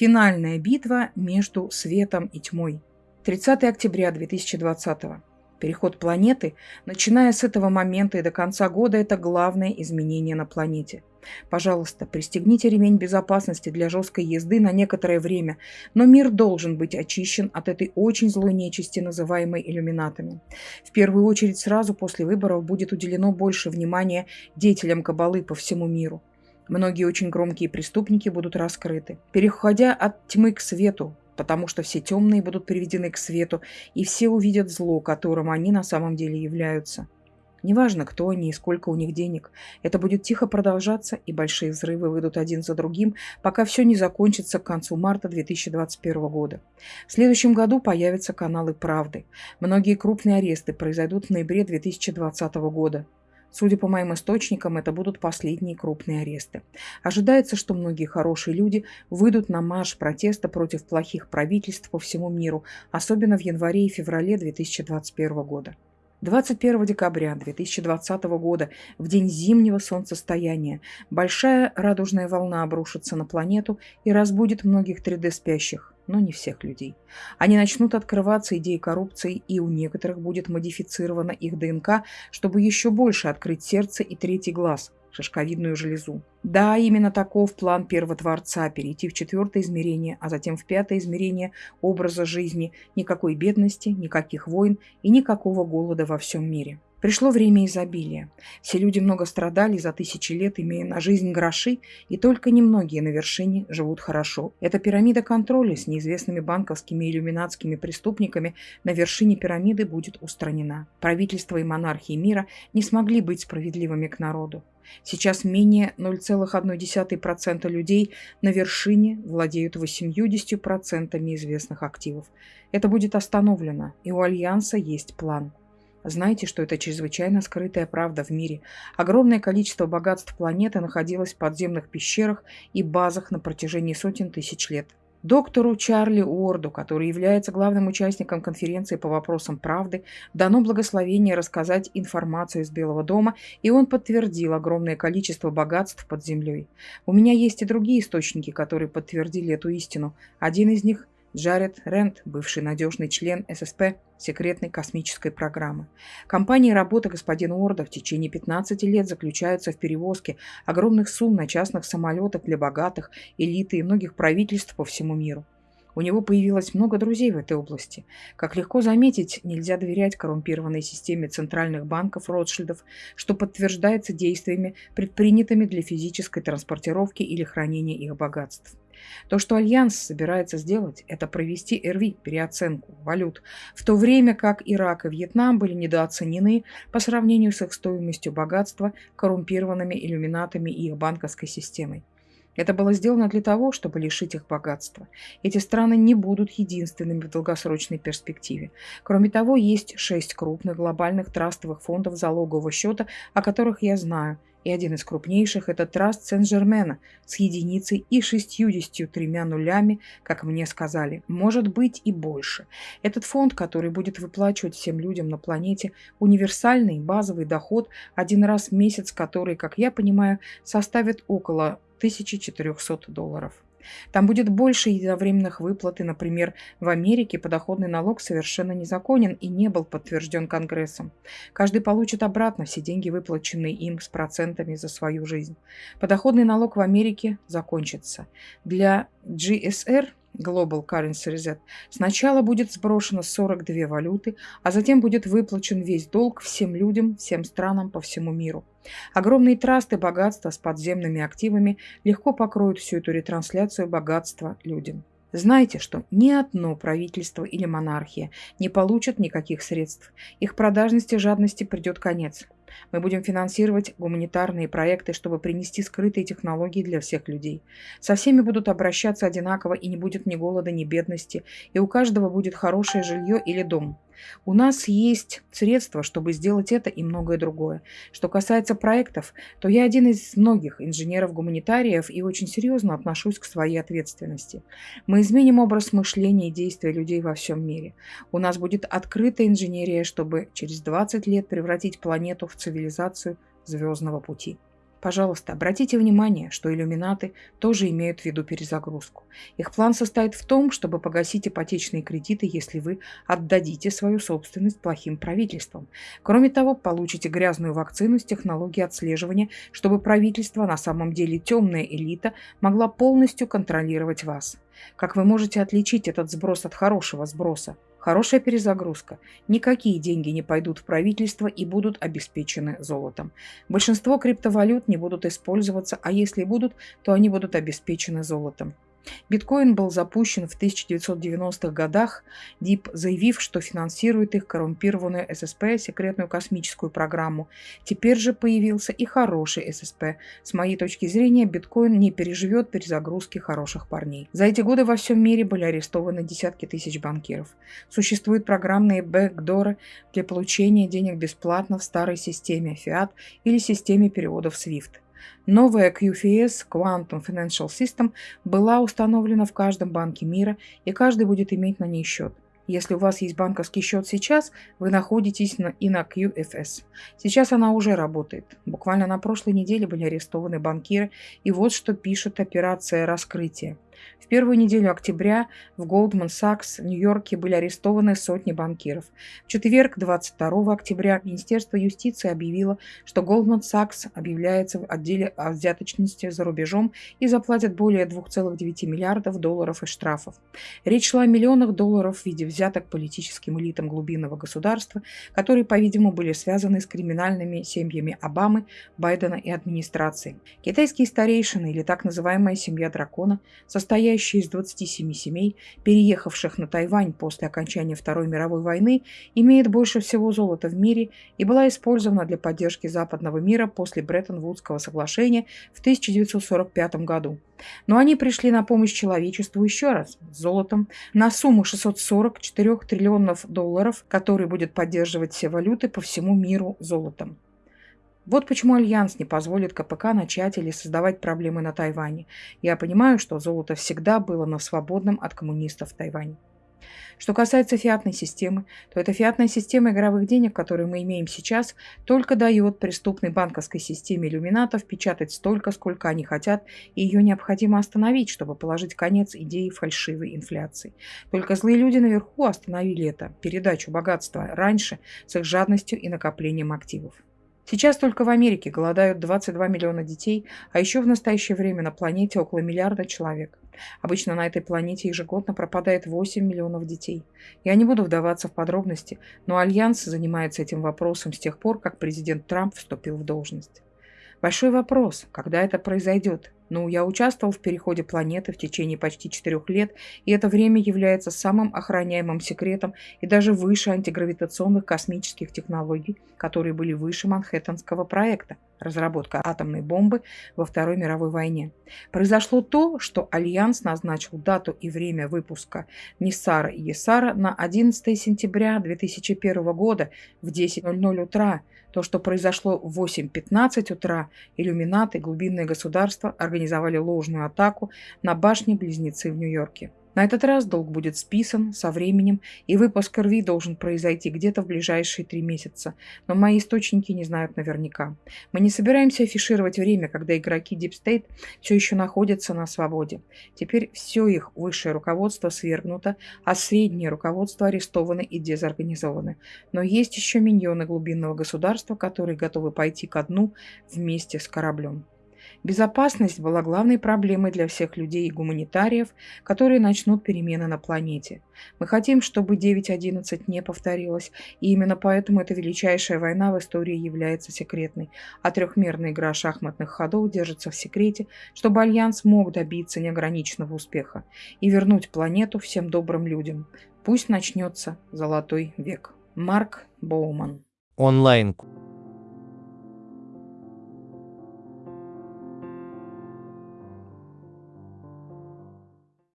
Финальная битва между светом и тьмой. 30 октября 2020 Переход планеты, начиная с этого момента и до конца года, это главное изменение на планете. Пожалуйста, пристегните ремень безопасности для жесткой езды на некоторое время, но мир должен быть очищен от этой очень злой нечисти, называемой иллюминатами. В первую очередь сразу после выборов будет уделено больше внимания деятелям кабалы по всему миру. Многие очень громкие преступники будут раскрыты. Переходя от тьмы к свету, потому что все темные будут приведены к свету, и все увидят зло, которым они на самом деле являются. Неважно, кто они и сколько у них денег. Это будет тихо продолжаться, и большие взрывы выйдут один за другим, пока все не закончится к концу марта 2021 года. В следующем году появятся каналы «Правды». Многие крупные аресты произойдут в ноябре 2020 года. Судя по моим источникам, это будут последние крупные аресты. Ожидается, что многие хорошие люди выйдут на марш протеста против плохих правительств по всему миру, особенно в январе и феврале 2021 года. 21 декабря 2020 года, в день зимнего солнцестояния, большая радужная волна обрушится на планету и разбудит многих 3D-спящих но не всех людей. Они начнут открываться идеи коррупции, и у некоторых будет модифицирована их ДНК, чтобы еще больше открыть сердце и третий глаз, шишковидную железу. Да, именно таков план первотворца – перейти в четвертое измерение, а затем в пятое измерение образа жизни. Никакой бедности, никаких войн и никакого голода во всем мире. Пришло время изобилия. Все люди много страдали за тысячи лет, имея на жизнь гроши, и только немногие на вершине живут хорошо. Эта пирамида контроля с неизвестными банковскими и иллюминатскими преступниками на вершине пирамиды будет устранена. Правительство и монархии мира не смогли быть справедливыми к народу. Сейчас менее 0,1% людей на вершине владеют 80% известных активов. Это будет остановлено, и у Альянса есть план – Знайте, что это чрезвычайно скрытая правда в мире. Огромное количество богатств планеты находилось в подземных пещерах и базах на протяжении сотен тысяч лет. Доктору Чарли Уорду, который является главным участником конференции по вопросам правды, дано благословение рассказать информацию из Белого дома, и он подтвердил огромное количество богатств под землей. У меня есть и другие источники, которые подтвердили эту истину. Один из них Джаред Рент, бывший надежный член ССП секретной космической программы. Компания и работа господина Уорда в течение 15 лет заключаются в перевозке огромных сумм на частных самолетах для богатых, элиты и многих правительств по всему миру. У него появилось много друзей в этой области. Как легко заметить, нельзя доверять коррумпированной системе центральных банков Ротшильдов, что подтверждается действиями, предпринятыми для физической транспортировки или хранения их богатств. То, что Альянс собирается сделать, это провести РВ, переоценку валют, в то время как Ирак и Вьетнам были недооценены по сравнению с их стоимостью богатства коррумпированными иллюминатами и их банковской системой. Это было сделано для того, чтобы лишить их богатства. Эти страны не будут единственными в долгосрочной перспективе. Кроме того, есть шесть крупных глобальных трастовых фондов залогового счета, о которых я знаю – и один из крупнейших – это Траст Сен-Жермена с единицей и шестьюдесятью тремя нулями, как мне сказали. Может быть и больше. Этот фонд, который будет выплачивать всем людям на планете универсальный базовый доход один раз в месяц, который, как я понимаю, составит около 1400 долларов. Там будет больше единовременных выплат, и, например, в Америке подоходный налог совершенно незаконен и не был подтвержден Конгрессом. Каждый получит обратно все деньги, выплаченные им с процентами за свою жизнь. Подоходный налог в Америке закончится. Для GSR Global Currency Reset, сначала будет сброшено 42 валюты, а затем будет выплачен весь долг всем людям, всем странам по всему миру. Огромные трасты богатства с подземными активами легко покроют всю эту ретрансляцию богатства людям. Знайте, что ни одно правительство или монархия не получат никаких средств. Их продажности и жадности придет конец. Мы будем финансировать гуманитарные проекты, чтобы принести скрытые технологии для всех людей. Со всеми будут обращаться одинаково, и не будет ни голода, ни бедности, и у каждого будет хорошее жилье или дом. У нас есть средства, чтобы сделать это и многое другое. Что касается проектов, то я один из многих инженеров-гуманитариев и очень серьезно отношусь к своей ответственности. Мы изменим образ мышления и действия людей во всем мире. У нас будет открытая инженерия, чтобы через 20 лет превратить планету в цивилизацию звездного пути. Пожалуйста, обратите внимание, что иллюминаты тоже имеют в виду перезагрузку. Их план состоит в том, чтобы погасить ипотечные кредиты, если вы отдадите свою собственность плохим правительствам. Кроме того, получите грязную вакцину с технологией отслеживания, чтобы правительство, на самом деле темная элита, могла полностью контролировать вас. Как вы можете отличить этот сброс от хорошего сброса? Хорошая перезагрузка. Никакие деньги не пойдут в правительство и будут обеспечены золотом. Большинство криптовалют не будут использоваться, а если будут, то они будут обеспечены золотом. Биткоин был запущен в 1990-х годах, ДИП заявив, что финансирует их коррумпированную ССП секретную космическую программу. Теперь же появился и хороший ССП. С моей точки зрения, биткоин не переживет перезагрузки хороших парней. За эти годы во всем мире были арестованы десятки тысяч банкиров. Существуют программные бэкдоры для получения денег бесплатно в старой системе Fiat или системе переводов SWIFT. Новая QFS Quantum Financial System была установлена в каждом банке мира, и каждый будет иметь на ней счет. Если у вас есть банковский счет сейчас, вы находитесь на, и на QFS. Сейчас она уже работает. Буквально на прошлой неделе были арестованы банкиры, и вот что пишет операция раскрытия. В первую неделю октября в Goldman Sachs в Нью-Йорке были арестованы сотни банкиров. В четверг, 22 октября, Министерство юстиции объявило, что Goldman Sachs объявляется в отделе о взяточности за рубежом и заплатит более 2,9 миллиардов долларов из штрафов. Речь шла о миллионах долларов в виде взяток политическим элитам глубинного государства, которые, по-видимому, были связаны с криминальными семьями Обамы, Байдена и администрации. Китайские старейшины, или так называемая семья дракона, состоят состоящая из 27 семей, переехавших на Тайвань после окончания Второй мировой войны, имеет больше всего золота в мире и была использована для поддержки западного мира после Бреттон-Вудского соглашения в 1945 году. Но они пришли на помощь человечеству еще раз, с золотом, на сумму 644 триллионов долларов, который будет поддерживать все валюты по всему миру золотом. Вот почему Альянс не позволит КПК начать или создавать проблемы на Тайване. Я понимаю, что золото всегда было на свободном от коммунистов Тайване. Что касается фиатной системы, то эта фиатная система игровых денег, которую мы имеем сейчас, только дает преступной банковской системе иллюминатов печатать столько, сколько они хотят, и ее необходимо остановить, чтобы положить конец идее фальшивой инфляции. Только злые люди наверху остановили это, передачу богатства, раньше с их жадностью и накоплением активов. Сейчас только в Америке голодают 22 миллиона детей, а еще в настоящее время на планете около миллиарда человек. Обычно на этой планете ежегодно пропадает 8 миллионов детей. Я не буду вдаваться в подробности, но Альянс занимается этим вопросом с тех пор, как президент Трамп вступил в должность. Большой вопрос, когда это произойдет. Ну, я участвовал в переходе планеты в течение почти четырех лет, и это время является самым охраняемым секретом и даже выше антигравитационных космических технологий, которые были выше Манхэттенского проекта – разработка атомной бомбы во Второй мировой войне. Произошло то, что Альянс назначил дату и время выпуска Ниссара и Есара на 11 сентября 2001 года в 10.00 утра – то, что произошло в 8.15 утра, иллюминаты, глубинное государство организовали ложную атаку на башни-близнецы в Нью-Йорке. На этот раз долг будет списан со временем, и выпуск РВИ должен произойти где-то в ближайшие три месяца. Но мои источники не знают наверняка. Мы не собираемся афишировать время, когда игроки Deep State все еще находятся на свободе. Теперь все их высшее руководство свергнуто, а среднее руководство арестованы и дезорганизованы. Но есть еще миньоны глубинного государства, которые готовы пойти ко дну вместе с кораблем. Безопасность была главной проблемой для всех людей и гуманитариев, которые начнут перемены на планете. Мы хотим, чтобы 9.11 не повторилось, и именно поэтому эта величайшая война в истории является секретной, а трехмерная игра шахматных ходов держится в секрете, чтобы Альянс мог добиться неограниченного успеха и вернуть планету всем добрым людям. Пусть начнется золотой век. Марк Боуман. Онлайн